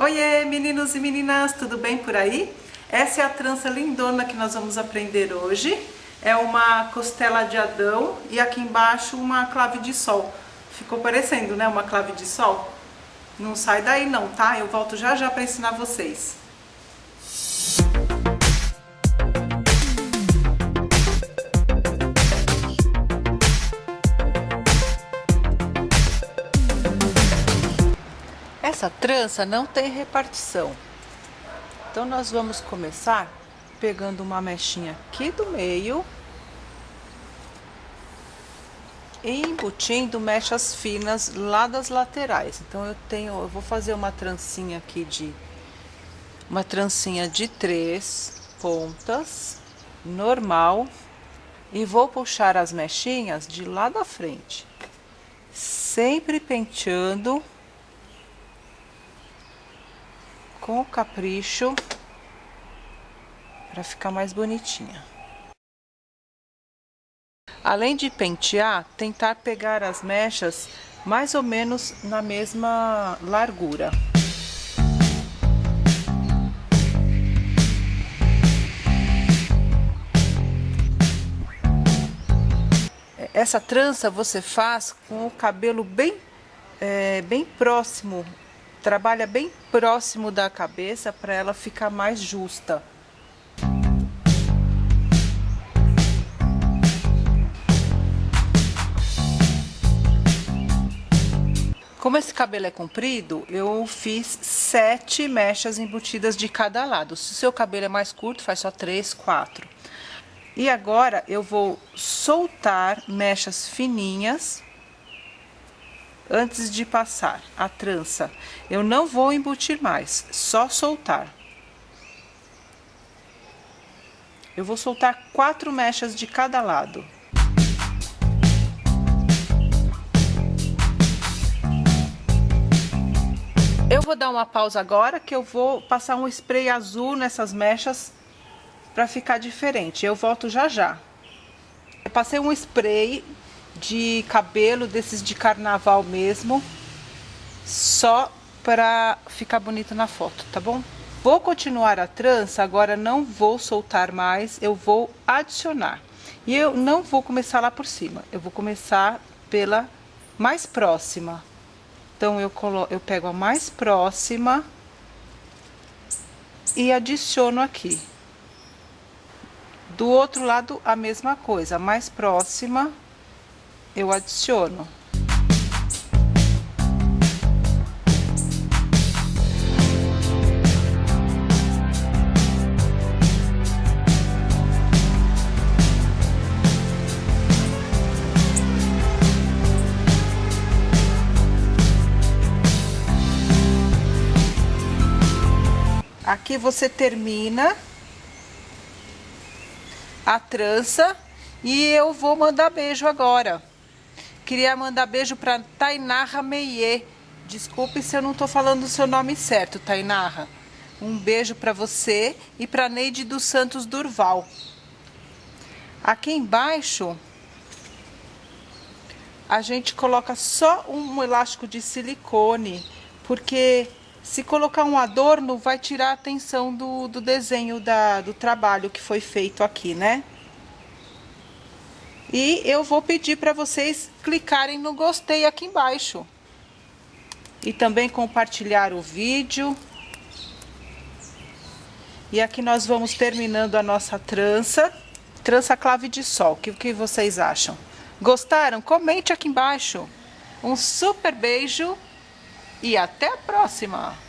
Oiê, meninos e meninas, tudo bem por aí? Essa é a trança lindona que nós vamos aprender hoje. É uma costela de Adão e aqui embaixo uma clave de sol. Ficou parecendo, né, uma clave de sol? Não sai daí não, tá? Eu volto já já para ensinar vocês. Essa trança não tem repartição. Então nós vamos começar pegando uma mechinha aqui do meio e embutindo mechas finas lá das laterais. Então eu tenho, eu vou fazer uma trancinha aqui de uma trancinha de três pontas normal e vou puxar as mechinhas de lá da frente, sempre penteando com capricho para ficar mais bonitinha. Além de pentear, tentar pegar as mechas mais ou menos na mesma largura. Essa trança você faz com o cabelo bem, é, bem próximo trabalha bem próximo da cabeça para ela ficar mais justa. Como esse cabelo é comprido, eu fiz sete mechas embutidas de cada lado. Se o seu cabelo é mais curto, faz só três, quatro. E agora eu vou soltar mechas fininhas antes de passar a trança. Eu não vou embutir mais, só soltar. Eu vou soltar quatro mechas de cada lado. Eu vou dar uma pausa agora que eu vou passar um spray azul nessas mechas para ficar diferente. Eu volto já já. Eu passei um spray de cabelo desses de carnaval mesmo, só para ficar bonito na foto, tá bom? Vou continuar a trança, agora não vou soltar mais, eu vou adicionar. E eu não vou começar lá por cima, eu vou começar pela mais próxima. Então, eu, colo eu pego a mais próxima e adiciono aqui. Do outro lado, a mesma coisa, mais próxima eu adiciono. Aqui você termina a trança e eu vou mandar beijo agora. Queria mandar beijo para Tainarra Meie. Desculpe se eu não estou falando o seu nome certo, Tainarra. Um beijo para você e para Neide dos Santos Durval. Aqui embaixo, a gente coloca só um elástico de silicone, porque se colocar um adorno, vai tirar a atenção do, do desenho da, do trabalho que foi feito aqui, né? E eu vou pedir para vocês clicarem no gostei aqui embaixo. E também compartilhar o vídeo. E aqui nós vamos terminando a nossa trança. Trança clave de sol. O que, que vocês acham? Gostaram? Comente aqui embaixo. Um super beijo e até a próxima!